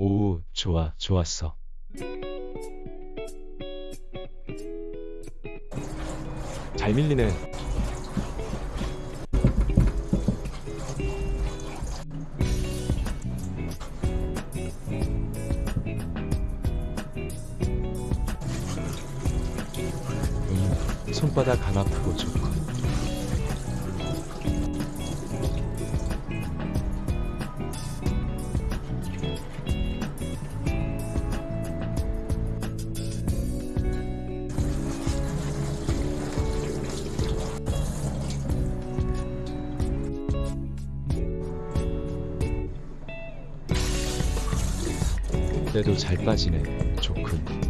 오, 좋아, 좋았어. 잘 밀리네. 음, 손바닥 안 아프고 좋고. 때도 잘 빠지네. 좋군.